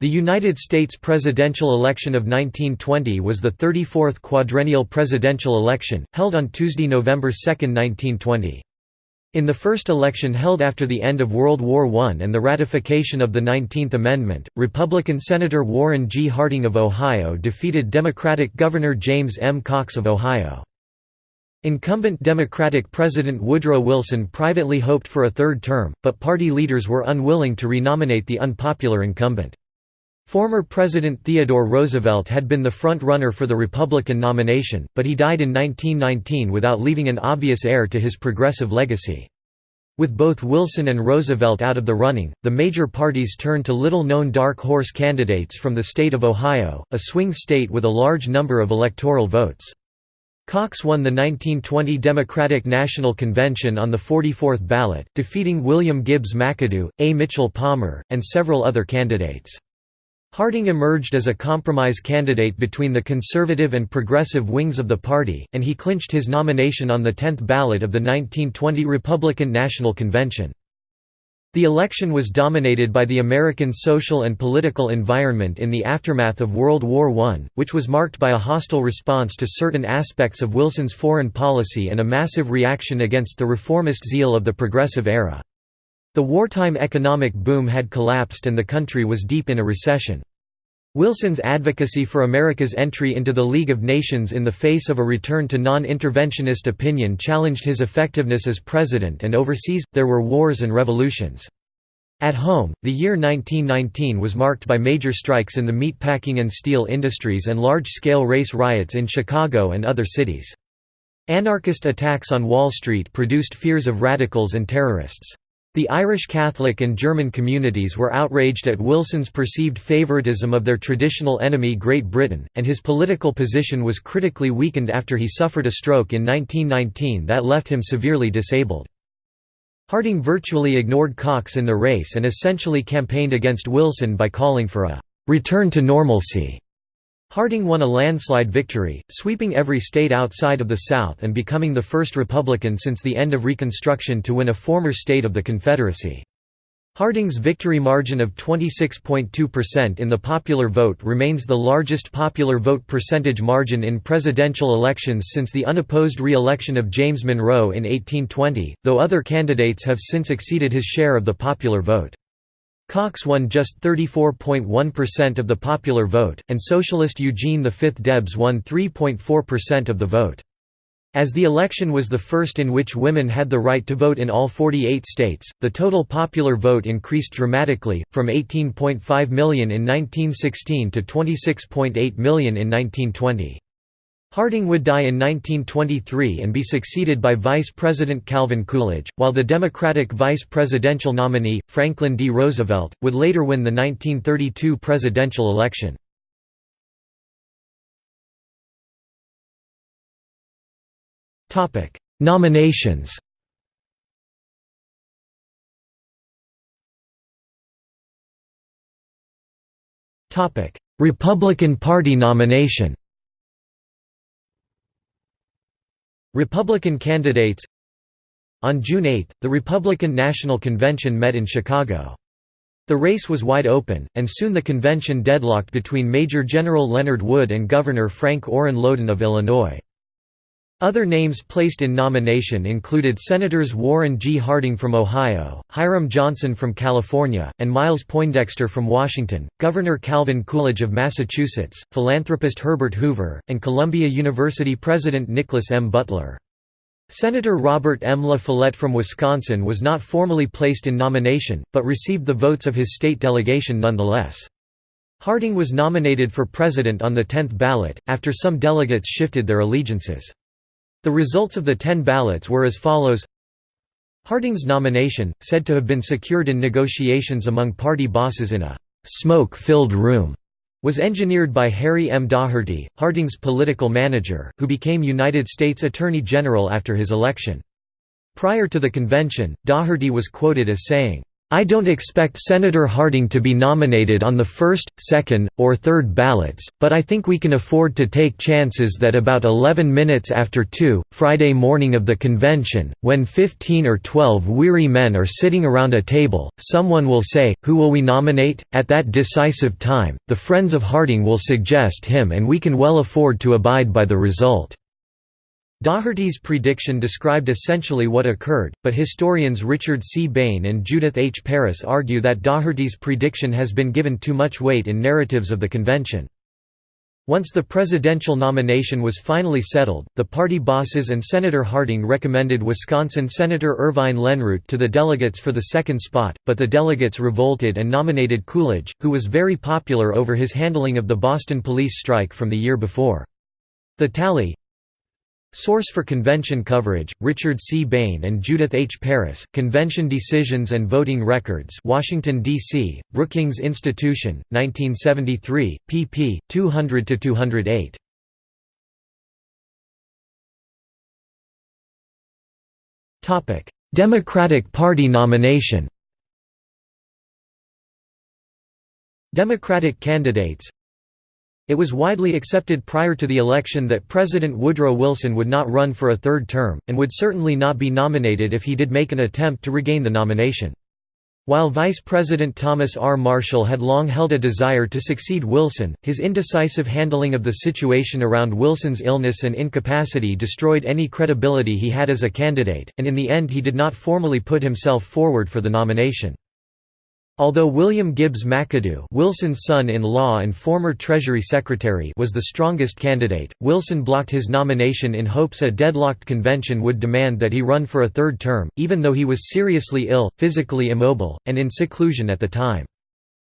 The United States presidential election of 1920 was the 34th quadrennial presidential election, held on Tuesday, November 2, 1920. In the first election held after the end of World War I and the ratification of the Nineteenth Amendment, Republican Senator Warren G. Harding of Ohio defeated Democratic Governor James M. Cox of Ohio. Incumbent Democratic President Woodrow Wilson privately hoped for a third term, but party leaders were unwilling to renominate the unpopular incumbent. Former President Theodore Roosevelt had been the front-runner for the Republican nomination, but he died in 1919 without leaving an obvious heir to his progressive legacy. With both Wilson and Roosevelt out of the running, the major parties turned to little-known dark horse candidates from the state of Ohio, a swing state with a large number of electoral votes. Cox won the 1920 Democratic National Convention on the 44th ballot, defeating William Gibbs McAdoo, A. Mitchell Palmer, and several other candidates. Harding emerged as a compromise candidate between the conservative and progressive wings of the party, and he clinched his nomination on the 10th ballot of the 1920 Republican National Convention. The election was dominated by the American social and political environment in the aftermath of World War I, which was marked by a hostile response to certain aspects of Wilson's foreign policy and a massive reaction against the reformist zeal of the Progressive era. The wartime economic boom had collapsed and the country was deep in a recession. Wilson's advocacy for America's entry into the League of Nations in the face of a return to non-interventionist opinion challenged his effectiveness as president and overseas, there were wars and revolutions. At home, the year 1919 was marked by major strikes in the meatpacking and steel industries and large-scale race riots in Chicago and other cities. Anarchist attacks on Wall Street produced fears of radicals and terrorists. The Irish Catholic and German communities were outraged at Wilson's perceived favoritism of their traditional enemy Great Britain, and his political position was critically weakened after he suffered a stroke in 1919 that left him severely disabled. Harding virtually ignored Cox in the race and essentially campaigned against Wilson by calling for a «return to normalcy» Harding won a landslide victory, sweeping every state outside of the South and becoming the first Republican since the end of Reconstruction to win a former state of the Confederacy. Harding's victory margin of 26.2% in the popular vote remains the largest popular vote percentage margin in presidential elections since the unopposed re-election of James Monroe in 1820, though other candidates have since exceeded his share of the popular vote. Cox won just 34.1% of the popular vote, and socialist Eugene V Debs won 3.4% of the vote. As the election was the first in which women had the right to vote in all 48 states, the total popular vote increased dramatically, from 18.5 million in 1916 to 26.8 million in 1920. Harding would die in 1923 and be succeeded by Vice President Calvin Coolidge, while the Democratic vice presidential nominee, Franklin D. Roosevelt, would later win the 1932 presidential election. Nominations Republican Party nomination Republican candidates On June 8, the Republican National Convention met in Chicago. The race was wide open, and soon the convention deadlocked between Major General Leonard Wood and Governor Frank Orrin Lowden of Illinois. Other names placed in nomination included Senators Warren G. Harding from Ohio, Hiram Johnson from California, and Miles Poindexter from Washington, Governor Calvin Coolidge of Massachusetts, philanthropist Herbert Hoover, and Columbia University President Nicholas M. Butler. Senator Robert M. La Follette from Wisconsin was not formally placed in nomination, but received the votes of his state delegation nonetheless. Harding was nominated for president on the 10th ballot, after some delegates shifted their allegiances. The results of the ten ballots were as follows Harding's nomination, said to have been secured in negotiations among party bosses in a «smoke-filled room», was engineered by Harry M. Daugherty, Harding's political manager, who became United States Attorney General after his election. Prior to the convention, Daugherty was quoted as saying, I don't expect Senator Harding to be nominated on the first, second, or third ballots, but I think we can afford to take chances that about 11 minutes after 2, Friday morning of the convention, when 15 or 12 weary men are sitting around a table, someone will say, Who will we nominate? At that decisive time, the friends of Harding will suggest him and we can well afford to abide by the result. Daugherty's prediction described essentially what occurred, but historians Richard C. Bain and Judith H. Parris argue that Daugherty's prediction has been given too much weight in narratives of the convention. Once the presidential nomination was finally settled, the party bosses and Senator Harding recommended Wisconsin Senator Irvine Lenroot to the delegates for the second spot, but the delegates revolted and nominated Coolidge, who was very popular over his handling of the Boston police strike from the year before. The tally Source for convention coverage: Richard C. Bain and Judith H. Parris. Convention Decisions and Voting Records, Washington D.C. Brookings Institution, 1973, pp. 200 to 208. Topic: Democratic Party nomination. Democratic candidates it was widely accepted prior to the election that President Woodrow Wilson would not run for a third term, and would certainly not be nominated if he did make an attempt to regain the nomination. While Vice President Thomas R. Marshall had long held a desire to succeed Wilson, his indecisive handling of the situation around Wilson's illness and incapacity destroyed any credibility he had as a candidate, and in the end he did not formally put himself forward for the nomination. Although William Gibbs McAdoo Wilson's son-in-law and former Treasury Secretary was the strongest candidate, Wilson blocked his nomination in hopes a deadlocked convention would demand that he run for a third term, even though he was seriously ill, physically immobile, and in seclusion at the time.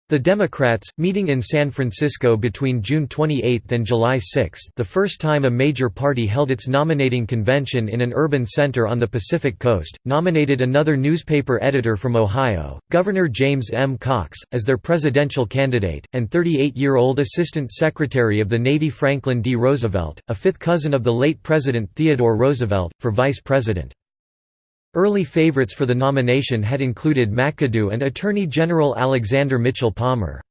The Democrats, meeting in San Francisco between June 28 and July 6 the first time a major party held its nominating convention in an urban center on the Pacific Coast, nominated another newspaper editor from Ohio, Governor James M. Cox, as their presidential candidate, and 38-year-old Assistant Secretary of the Navy Franklin D. Roosevelt, a fifth cousin of the late President Theodore Roosevelt, for vice president. Early favorites for the nomination had included McAdoo and Attorney General Alexander Mitchell Palmer.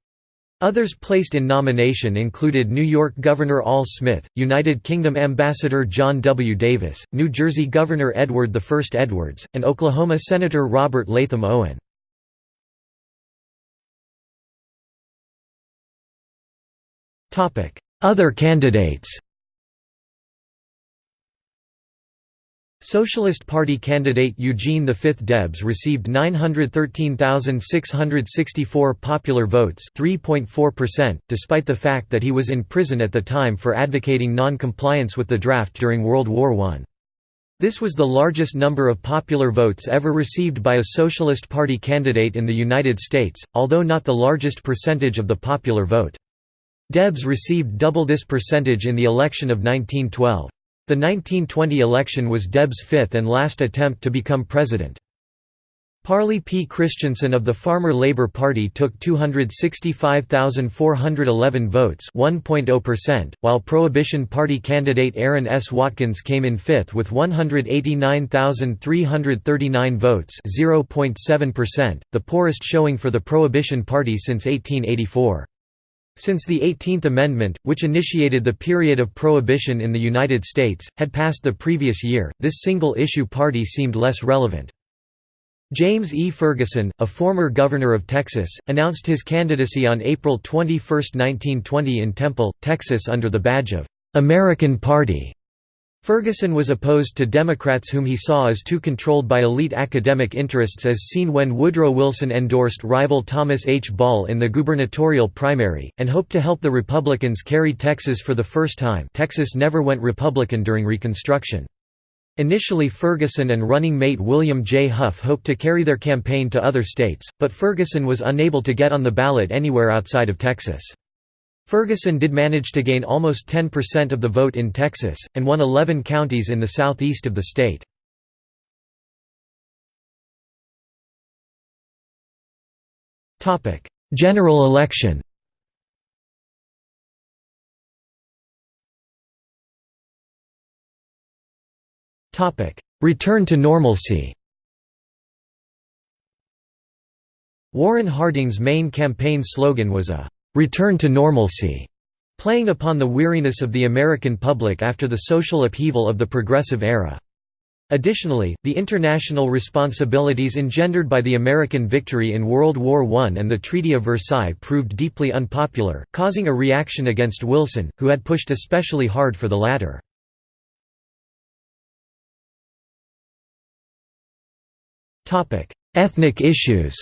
Others placed in nomination included New York Governor Al Smith, United Kingdom Ambassador John W. Davis, New Jersey Governor Edward I Edwards, and Oklahoma Senator Robert Latham Owen. Other candidates Socialist Party candidate Eugene V. Debs received 913,664 popular votes 3.4%, despite the fact that he was in prison at the time for advocating non-compliance with the draft during World War I. This was the largest number of popular votes ever received by a Socialist Party candidate in the United States, although not the largest percentage of the popular vote. Debs received double this percentage in the election of 1912. The 1920 election was Debs' fifth and last attempt to become president. Parley P. Christensen of the Farmer Labor Party took 265,411 votes oh while Prohibition Party candidate Aaron S. Watkins came in fifth with 189,339 votes the poorest showing for the Prohibition Party since 1884. Since the 18th Amendment, which initiated the period of prohibition in the United States, had passed the previous year, this single-issue party seemed less relevant. James E. Ferguson, a former governor of Texas, announced his candidacy on April 21, 1920 in Temple, Texas under the badge of "'American Party' Ferguson was opposed to Democrats whom he saw as too controlled by elite academic interests as seen when Woodrow Wilson endorsed rival Thomas H. Ball in the gubernatorial primary, and hoped to help the Republicans carry Texas for the first time Texas never went Republican during Reconstruction. Initially Ferguson and running mate William J. Huff hoped to carry their campaign to other states, but Ferguson was unable to get on the ballot anywhere outside of Texas. Ferguson did manage to gain almost 10% of the vote in Texas, and won 11 counties in the southeast of the state. General election Return to normalcy Warren Harding's main campaign slogan was a "'Return to Normalcy' playing upon the weariness of the American public after the social upheaval of the Progressive Era. Additionally, the international responsibilities engendered by the American victory in World War I and the Treaty of Versailles proved deeply unpopular, causing a reaction against Wilson, who had pushed especially hard for the latter. Ethnic issues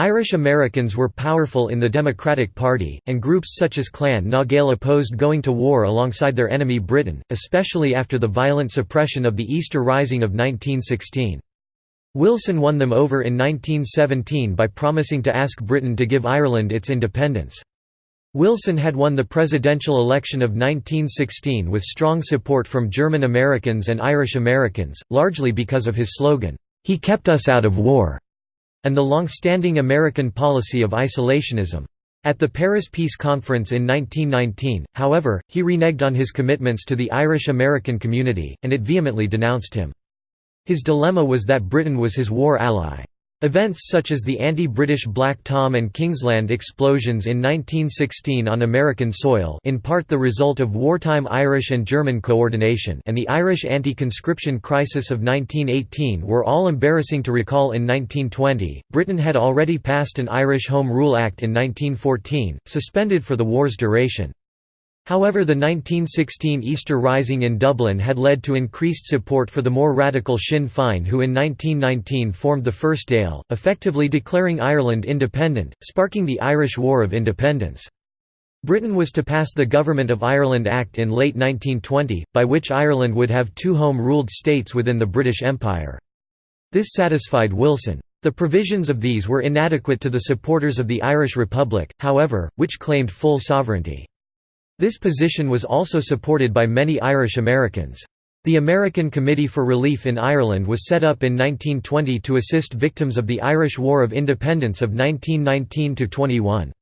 Irish Americans were powerful in the Democratic Party, and groups such as Clan na Gael opposed going to war alongside their enemy Britain, especially after the violent suppression of the Easter Rising of 1916. Wilson won them over in 1917 by promising to ask Britain to give Ireland its independence. Wilson had won the presidential election of 1916 with strong support from German Americans and Irish Americans, largely because of his slogan, "'He kept us out of war' and the long-standing American policy of isolationism. At the Paris Peace Conference in 1919, however, he reneged on his commitments to the Irish-American community, and it vehemently denounced him. His dilemma was that Britain was his war ally. Events such as the anti-British Black Tom and Kingsland explosions in 1916 on American soil in part the result of wartime Irish and German coordination and the Irish anti-conscription crisis of 1918 were all embarrassing to recall in 1920. Britain had already passed an Irish Home Rule Act in 1914, suspended for the war's duration. However the 1916 Easter Rising in Dublin had led to increased support for the more radical Sinn Féin who in 1919 formed the First Dáil, effectively declaring Ireland independent, sparking the Irish War of Independence. Britain was to pass the Government of Ireland Act in late 1920, by which Ireland would have two home-ruled states within the British Empire. This satisfied Wilson. The provisions of these were inadequate to the supporters of the Irish Republic, however, which claimed full sovereignty. This position was also supported by many Irish Americans. The American Committee for Relief in Ireland was set up in 1920 to assist victims of the Irish War of Independence of 1919–21.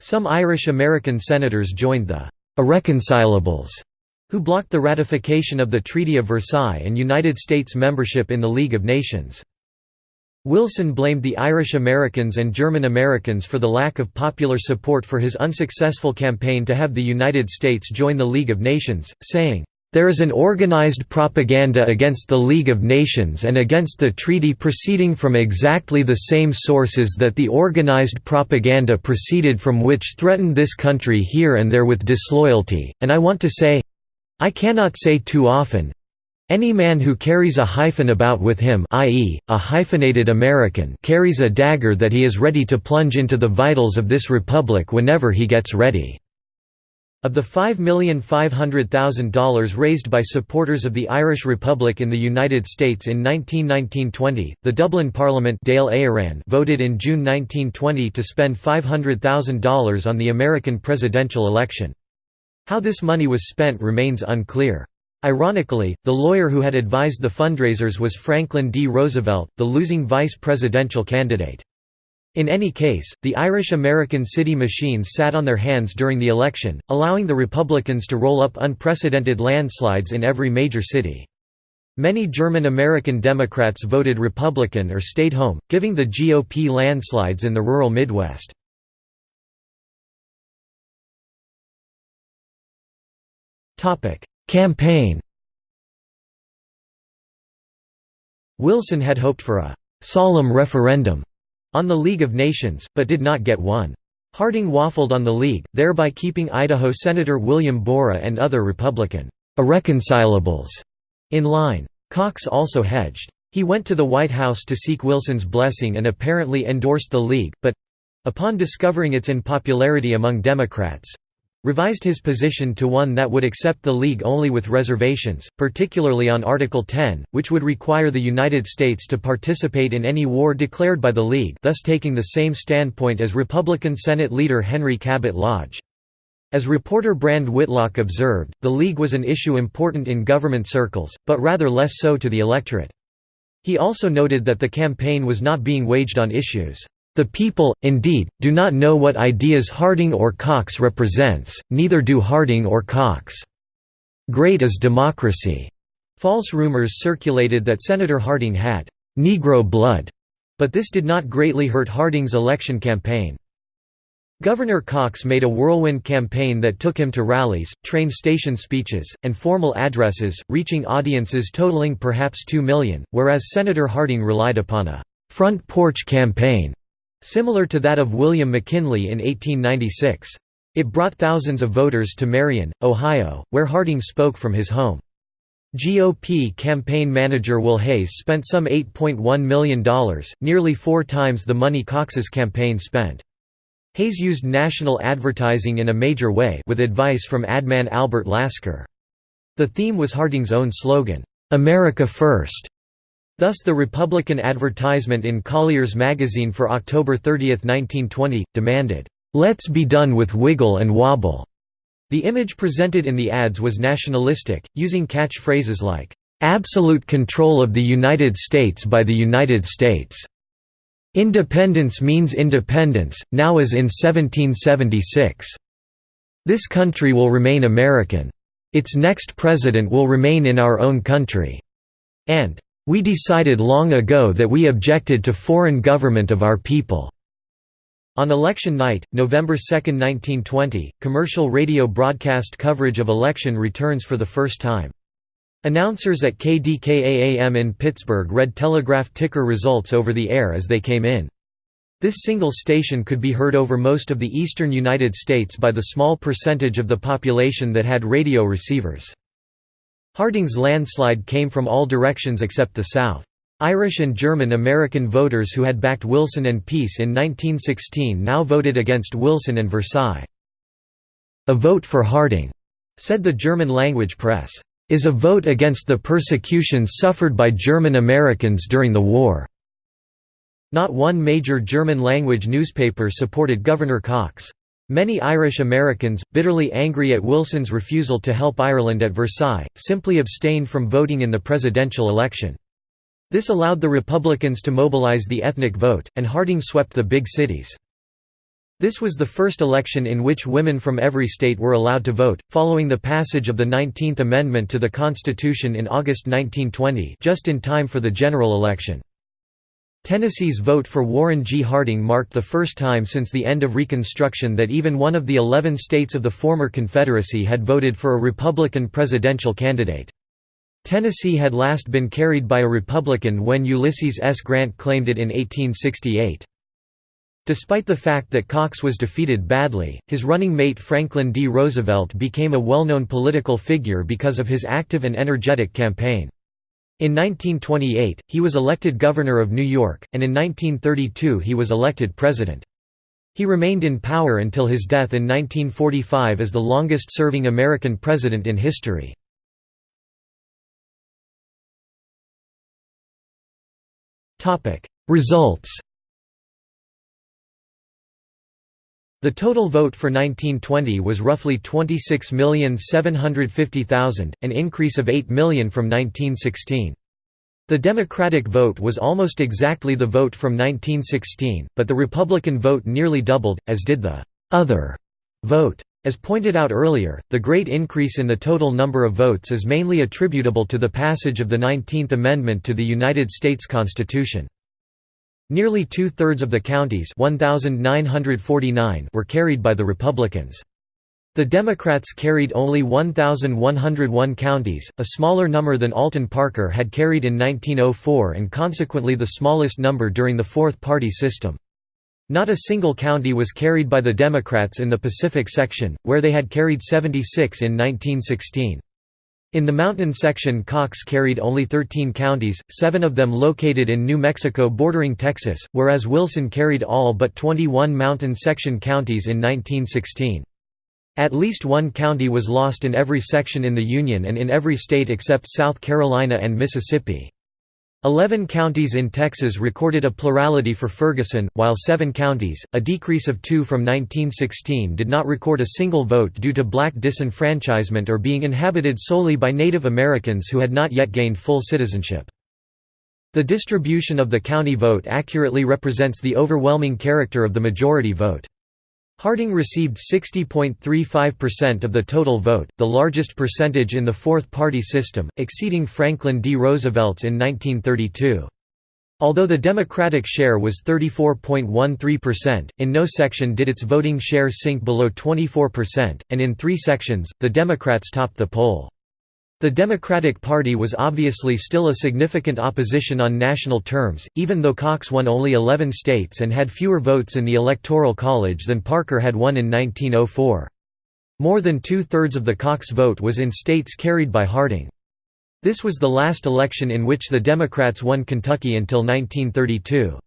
Some Irish American senators joined the «irreconcilables», who blocked the ratification of the Treaty of Versailles and United States membership in the League of Nations. Wilson blamed the Irish Americans and German Americans for the lack of popular support for his unsuccessful campaign to have the United States join the League of Nations, saying, "...there is an organized propaganda against the League of Nations and against the treaty proceeding from exactly the same sources that the organized propaganda proceeded from which threatened this country here and there with disloyalty, and I want to say—I cannot say too often, any man who carries a hyphen about with him i.e., a hyphenated American carries a dagger that he is ready to plunge into the vitals of this republic whenever he gets ready." Of the $5,500,000 raised by supporters of the Irish Republic in the United States in 1919–20, the Dublin Parliament Dáil voted in June 1920 to spend $500,000 on the American presidential election. How this money was spent remains unclear. Ironically, the lawyer who had advised the fundraisers was Franklin D. Roosevelt, the losing vice presidential candidate. In any case, the Irish-American city machines sat on their hands during the election, allowing the Republicans to roll up unprecedented landslides in every major city. Many German-American Democrats voted Republican or stayed home, giving the GOP landslides in the rural Midwest. Campaign Wilson had hoped for a «solemn referendum» on the League of Nations, but did not get one. Harding waffled on the League, thereby keeping Idaho Senator William Borah and other Republican «irreconcilables» in line. Cox also hedged. He went to the White House to seek Wilson's blessing and apparently endorsed the League, but—upon discovering its unpopularity among Democrats, revised his position to one that would accept the League only with reservations, particularly on Article 10, which would require the United States to participate in any war declared by the League thus taking the same standpoint as Republican Senate leader Henry Cabot Lodge. As reporter Brand Whitlock observed, the League was an issue important in government circles, but rather less so to the electorate. He also noted that the campaign was not being waged on issues the people, indeed, do not know what ideas Harding or Cox represents, neither do Harding or Cox. Great is democracy. False rumors circulated that Senator Harding had "'Negro blood' but this did not greatly hurt Harding's election campaign. Governor Cox made a whirlwind campaign that took him to rallies, train station speeches, and formal addresses, reaching audiences totaling perhaps 2 million, whereas Senator Harding relied upon a «front porch campaign» similar to that of William McKinley in 1896. It brought thousands of voters to Marion, Ohio, where Harding spoke from his home. GOP campaign manager Will Hays spent some $8.1 million, nearly four times the money Cox's campaign spent. Hays used national advertising in a major way with advice from adman Albert Lasker. The theme was Harding's own slogan, "'America First'". Thus the Republican advertisement in Collier's magazine for October 30, 1920, demanded, "'Let's be done with wiggle and wobble'". The image presented in the ads was nationalistic, using catchphrases like, "'Absolute control of the United States by the United States' Independence means independence, now as in 1776. This country will remain American. Its next president will remain in our own country. And, "...we decided long ago that we objected to foreign government of our people." On election night, November 2, 1920, commercial radio broadcast coverage of election returns for the first time. Announcers at KDKA-AM in Pittsburgh read telegraph ticker results over the air as they came in. This single station could be heard over most of the eastern United States by the small percentage of the population that had radio receivers. Harding's landslide came from all directions except the South. Irish and German American voters who had backed Wilson and Peace in 1916 now voted against Wilson and Versailles. A vote for Harding, said the German-language press is a vote against the persecutions suffered by German Americans during the war." Not one major German-language newspaper supported Governor Cox. Many Irish Americans, bitterly angry at Wilson's refusal to help Ireland at Versailles, simply abstained from voting in the presidential election. This allowed the Republicans to mobilize the ethnic vote, and Harding swept the big cities. This was the first election in which women from every state were allowed to vote, following the passage of the 19th Amendment to the Constitution in August 1920 just in time for the general election. Tennessee's vote for Warren G. Harding marked the first time since the end of Reconstruction that even one of the 11 states of the former Confederacy had voted for a Republican presidential candidate. Tennessee had last been carried by a Republican when Ulysses S. Grant claimed it in 1868. Despite the fact that Cox was defeated badly, his running mate Franklin D. Roosevelt became a well-known political figure because of his active and energetic campaign. In 1928, he was elected governor of New York, and in 1932 he was elected president. He remained in power until his death in 1945 as the longest-serving American president in history. Results The total vote for 1920 was roughly 26,750,000, an increase of 8 million from 1916. The Democratic vote was almost exactly the vote from 1916, but the Republican vote nearly doubled, as did the «other» vote. As pointed out earlier, the great increase in the total number of votes is mainly attributable to the passage of the Nineteenth Amendment to the United States Constitution. Nearly two-thirds of the counties 1,949 were carried by the Republicans. The Democrats carried only 1,101 counties, a smaller number than Alton Parker had carried in 1904 and consequently the smallest number during the fourth-party system. Not a single county was carried by the Democrats in the Pacific section, where they had carried 76 in 1916. In the mountain section Cox carried only 13 counties, seven of them located in New Mexico bordering Texas, whereas Wilson carried all but 21 mountain section counties in 1916. At least one county was lost in every section in the Union and in every state except South Carolina and Mississippi. Eleven counties in Texas recorded a plurality for Ferguson, while seven counties, a decrease of two from 1916 did not record a single vote due to black disenfranchisement or being inhabited solely by Native Americans who had not yet gained full citizenship. The distribution of the county vote accurately represents the overwhelming character of the majority vote. Harding received 60.35% of the total vote, the largest percentage in the fourth-party system, exceeding Franklin D. Roosevelt's in 1932. Although the Democratic share was 34.13%, in no section did its voting share sink below 24%, and in three sections, the Democrats topped the poll. The Democratic Party was obviously still a significant opposition on national terms, even though Cox won only 11 states and had fewer votes in the Electoral College than Parker had won in 1904. More than two-thirds of the Cox vote was in states carried by Harding. This was the last election in which the Democrats won Kentucky until 1932.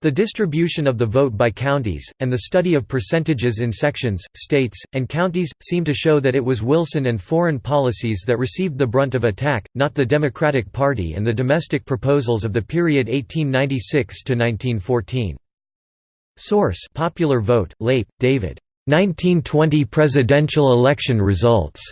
The distribution of the vote by counties, and the study of percentages in sections, states, and counties, seem to show that it was Wilson and foreign policies that received the brunt of attack, not the Democratic Party and the domestic proposals of the period 1896–1914. Source Popular Vote, Leip, David. 1920 Presidential Election Results.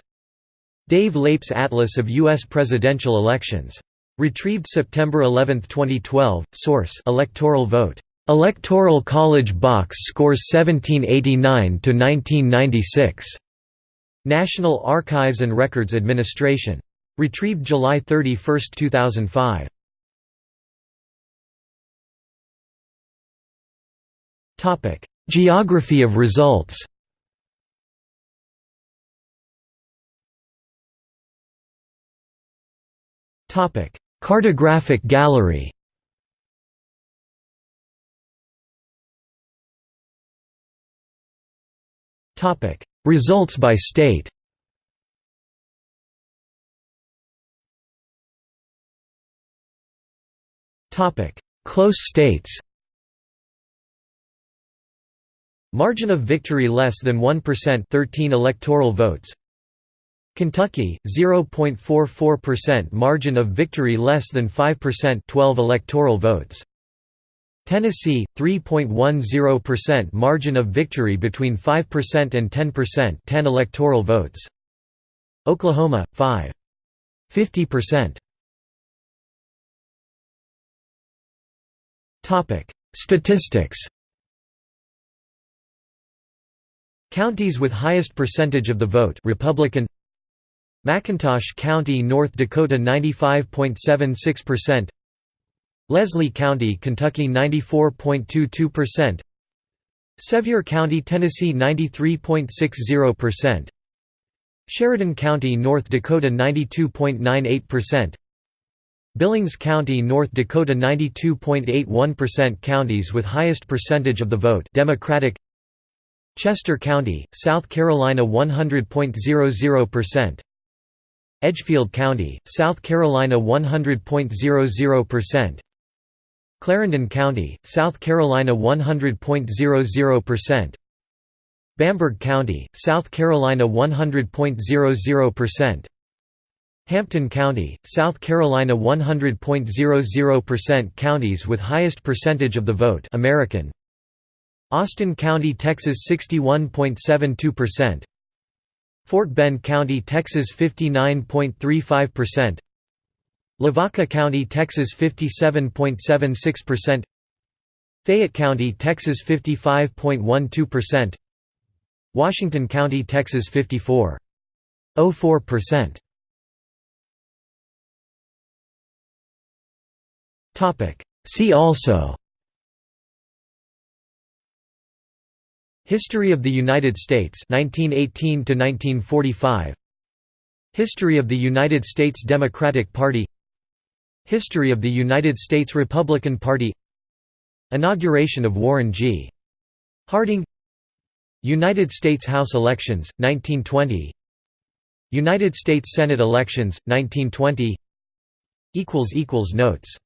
Dave Leip's Atlas of U.S. Presidential Elections. Retrieved September 11, 2012. Source: Electoral vote. Electoral College box scores 1789 to 1996. National Archives and Records Administration. Retrieved July 31, 2005. Topic: Geography of results. Topic: Cartographic gallery. Topic: Results by state. Topic: Close states. Margin of victory less than 1% 13 electoral votes Kentucky 0.44% margin of victory less than 5% 12 electoral votes. Tennessee 3.10% margin of victory between 5% and 10% 10 electoral votes. Oklahoma 5 50% Topic Statistics. Counties with highest percentage of the vote Republican McIntosh County, North Dakota 95.76% Leslie County, Kentucky 94.22% Sevier County, Tennessee 93.60% Sheridan County, North Dakota 92.98% Billings County, North Dakota 92.81% Counties with highest percentage of the vote Democratic. Chester County, South Carolina 100.00% Edgefield County, South Carolina 100.00%. Clarendon County, South Carolina 100.00%. Bamberg County, South Carolina 100.00%. Hampton County, South Carolina 100.00% Counties with highest percentage of the vote American Austin County, Texas 61.72% Fort Bend County, Texas 59.35% Lavaca County, Texas 57.76% Fayette County, Texas 55.12% Washington County, Texas 54.04%. Topic. See also History of the United States 1918 to 1945 History of the United States Democratic Party. History of the United States Republican Party. Inauguration of Warren G. Harding. United States House elections, 1920 United States Senate elections, 1920 equals equals Notes